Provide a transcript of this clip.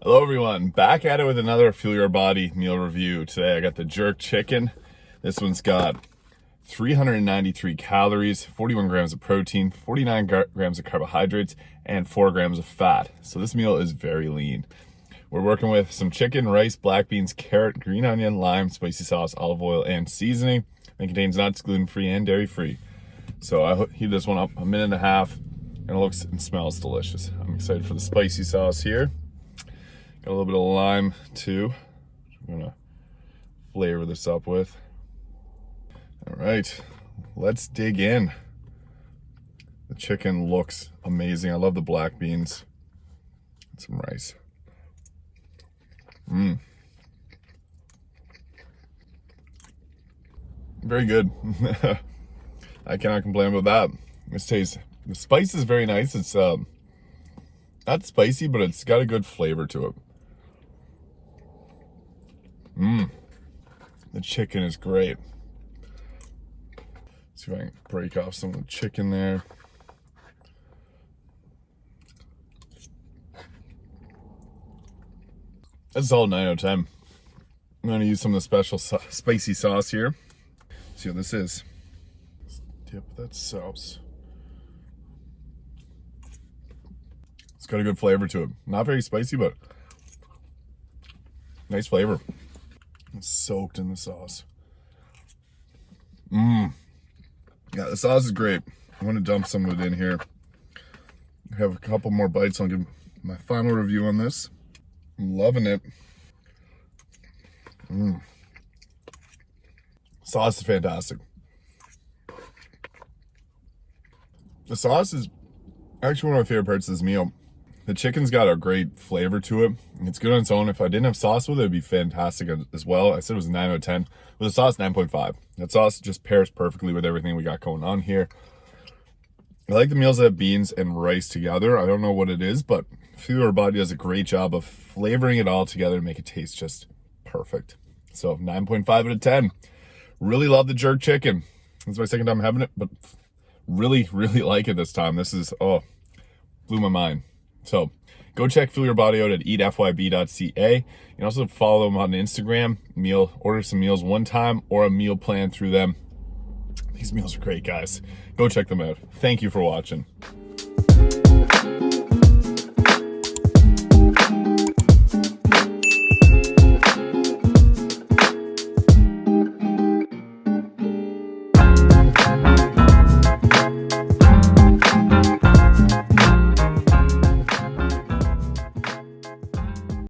Hello everyone, back at it with another Fuel Your Body meal review. Today I got the jerk chicken. This one's got 393 calories, 41 grams of protein, 49 grams of carbohydrates, and 4 grams of fat. So this meal is very lean. We're working with some chicken, rice, black beans, carrot, green onion, lime, spicy sauce, olive oil, and seasoning. And contains nuts, gluten-free, and dairy-free. So I heat this one up a minute and a half, and it looks and smells delicious. I'm excited for the spicy sauce here. Got a little bit of lime too. I'm gonna flavor this up with. All right, let's dig in. The chicken looks amazing. I love the black beans. And some rice. Mmm. Very good. I cannot complain about that. This tastes, the spice is very nice. It's um, not spicy, but it's got a good flavor to it. Mmm. The chicken is great. Let's see if I can break off some of the chicken there. That's all 9 out of 10. I'm to use some of the special spicy sauce here. See what this is. Let's dip that sauce. It's got a good flavor to it. Not very spicy, but nice flavor. It's soaked in the sauce. Mmm. Yeah, the sauce is great. I'm to dump some of it in here. Have a couple more bites. I'll give my final review on this. I'm loving it. Mmm. Sauce is fantastic. The sauce is actually one of my favorite parts of this meal. The chicken's got a great flavor to it. It's good on its own. If I didn't have sauce with it, it'd be fantastic as well. I said it was 9 out of 10. With the sauce, 9.5. That sauce just pairs perfectly with everything we got going on here. I like the meals that have beans and rice together. I don't know what it is, but Your Body does a great job of flavoring it all together to make it taste just perfect. So 9.5 out of 10. Really love the jerk chicken. It's my second time having it, but really, really like it this time. This is, oh, blew my mind. So go check Fuel Your Body out at eatfyb.ca. You can also follow them on Instagram, meal, order some meals one time or a meal plan through them. These meals are great, guys. Go check them out. Thank you for watching.